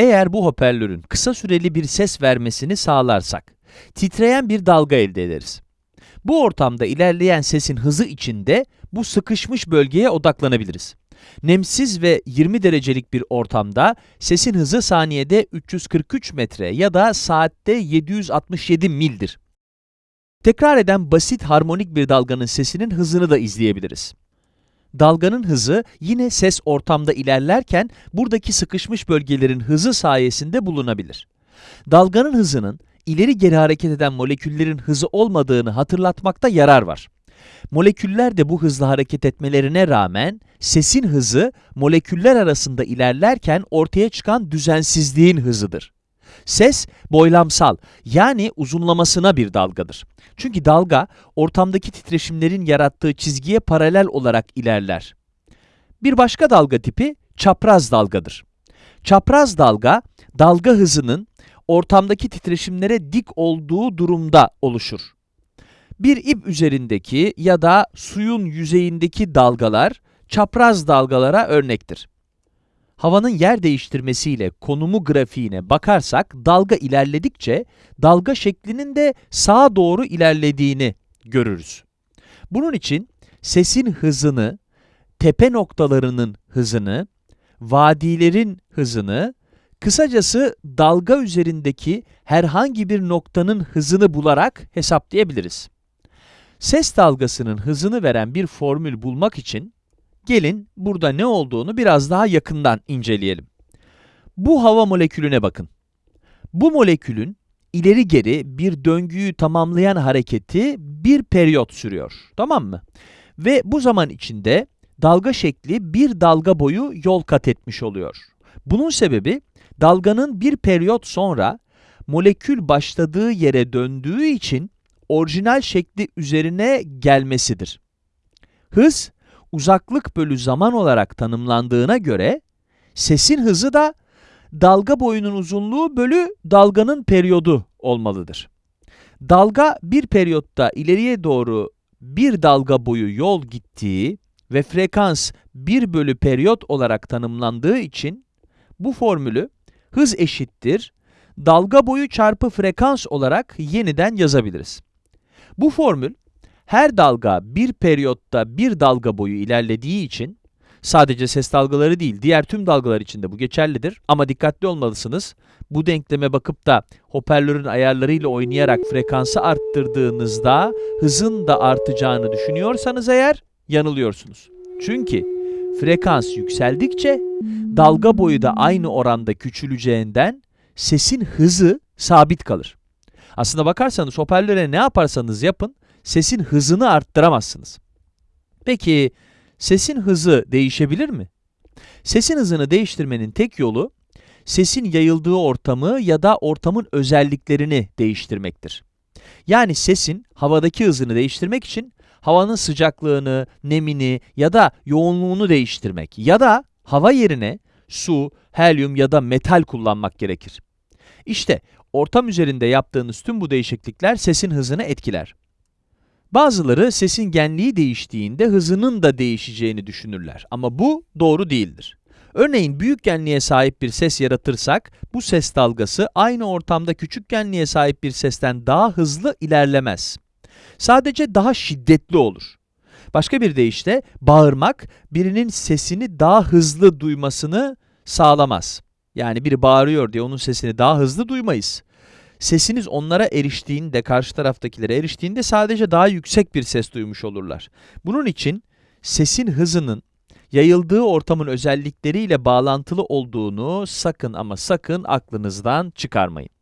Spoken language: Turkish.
Eğer bu hoparlörün kısa süreli bir ses vermesini sağlarsak, titreyen bir dalga elde ederiz. Bu ortamda ilerleyen sesin hızı içinde bu sıkışmış bölgeye odaklanabiliriz. Nemsiz ve 20 derecelik bir ortamda sesin hızı saniyede 343 metre ya da saatte 767 mildir. Tekrar eden basit harmonik bir dalganın sesinin hızını da izleyebiliriz. Dalganın hızı yine ses ortamda ilerlerken buradaki sıkışmış bölgelerin hızı sayesinde bulunabilir. Dalganın hızının ileri geri hareket eden moleküllerin hızı olmadığını hatırlatmakta yarar var. Moleküller de bu hızla hareket etmelerine rağmen sesin hızı moleküller arasında ilerlerken ortaya çıkan düzensizliğin hızıdır. Ses boylamsal yani uzunlamasına bir dalgadır. Çünkü dalga ortamdaki titreşimlerin yarattığı çizgiye paralel olarak ilerler. Bir başka dalga tipi çapraz dalgadır. Çapraz dalga, dalga hızının ortamdaki titreşimlere dik olduğu durumda oluşur. Bir ip üzerindeki ya da suyun yüzeyindeki dalgalar çapraz dalgalara örnektir. Havanın yer değiştirmesiyle konumu grafiğine bakarsak dalga ilerledikçe dalga şeklinin de sağa doğru ilerlediğini görürüz. Bunun için sesin hızını, tepe noktalarının hızını, vadilerin hızını, kısacası dalga üzerindeki herhangi bir noktanın hızını bularak hesaplayabiliriz. Ses dalgasının hızını veren bir formül bulmak için gelin burada ne olduğunu biraz daha yakından inceleyelim. Bu hava molekülüne bakın. Bu molekülün ileri geri bir döngüyü tamamlayan hareketi bir periyot sürüyor. Tamam mı? Ve bu zaman içinde dalga şekli bir dalga boyu yol kat etmiş oluyor. Bunun sebebi dalganın bir periyot sonra molekül başladığı yere döndüğü için orijinal şekli üzerine gelmesidir. Hız, uzaklık bölü zaman olarak tanımlandığına göre, sesin hızı da dalga boyunun uzunluğu bölü dalganın periyodu olmalıdır. Dalga bir periyotta ileriye doğru bir dalga boyu yol gittiği ve frekans 1 bölü periyot olarak tanımlandığı için bu formülü hız eşittir dalga boyu çarpı frekans olarak yeniden yazabiliriz. Bu formül her dalga bir periyotta bir dalga boyu ilerlediği için sadece ses dalgaları değil diğer tüm dalgalar için de bu geçerlidir ama dikkatli olmalısınız. Bu denkleme bakıp da hoparlörün ayarlarıyla oynayarak frekansı arttırdığınızda hızın da artacağını düşünüyorsanız eğer yanılıyorsunuz. Çünkü frekans yükseldikçe dalga boyu da aynı oranda küçüleceğinden sesin hızı sabit kalır. Aslında bakarsanız hoparlöre ne yaparsanız yapın, sesin hızını arttıramazsınız. Peki, sesin hızı değişebilir mi? Sesin hızını değiştirmenin tek yolu, sesin yayıldığı ortamı ya da ortamın özelliklerini değiştirmektir. Yani sesin havadaki hızını değiştirmek için havanın sıcaklığını, nemini ya da yoğunluğunu değiştirmek ya da hava yerine su, helyum ya da metal kullanmak gerekir. İşte ortam üzerinde yaptığınız tüm bu değişiklikler sesin hızını etkiler. Bazıları sesin genliği değiştiğinde hızının da değişeceğini düşünürler ama bu doğru değildir. Örneğin büyük genliğe sahip bir ses yaratırsak, bu ses dalgası aynı ortamda küçük genliğe sahip bir sesten daha hızlı ilerlemez. Sadece daha şiddetli olur. Başka bir deyişle, bağırmak birinin sesini daha hızlı duymasını sağlamaz. Yani biri bağırıyor diye onun sesini daha hızlı duymayız. Sesiniz onlara eriştiğinde, karşı taraftakilere eriştiğinde sadece daha yüksek bir ses duymuş olurlar. Bunun için sesin hızının yayıldığı ortamın özellikleriyle bağlantılı olduğunu sakın ama sakın aklınızdan çıkarmayın.